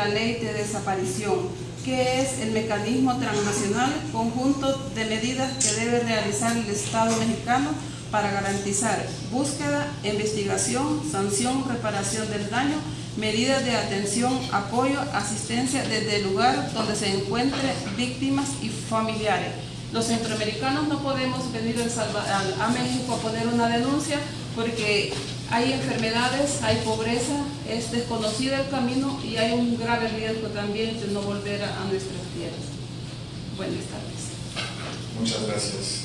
la ley de desaparición, que es el mecanismo transnacional conjunto de medidas que debe realizar el Estado mexicano para garantizar búsqueda, investigación, sanción, reparación del daño, medidas de atención, apoyo, asistencia desde el lugar donde se encuentren víctimas y familiares. Los centroamericanos no podemos venir a, México a poner una denuncia porque hay enfermedades, hay pobreza, es desconocido el camino y hay un grave riesgo también de no volver a, nuestras tierras. Buenas tardes. Muchas gracias.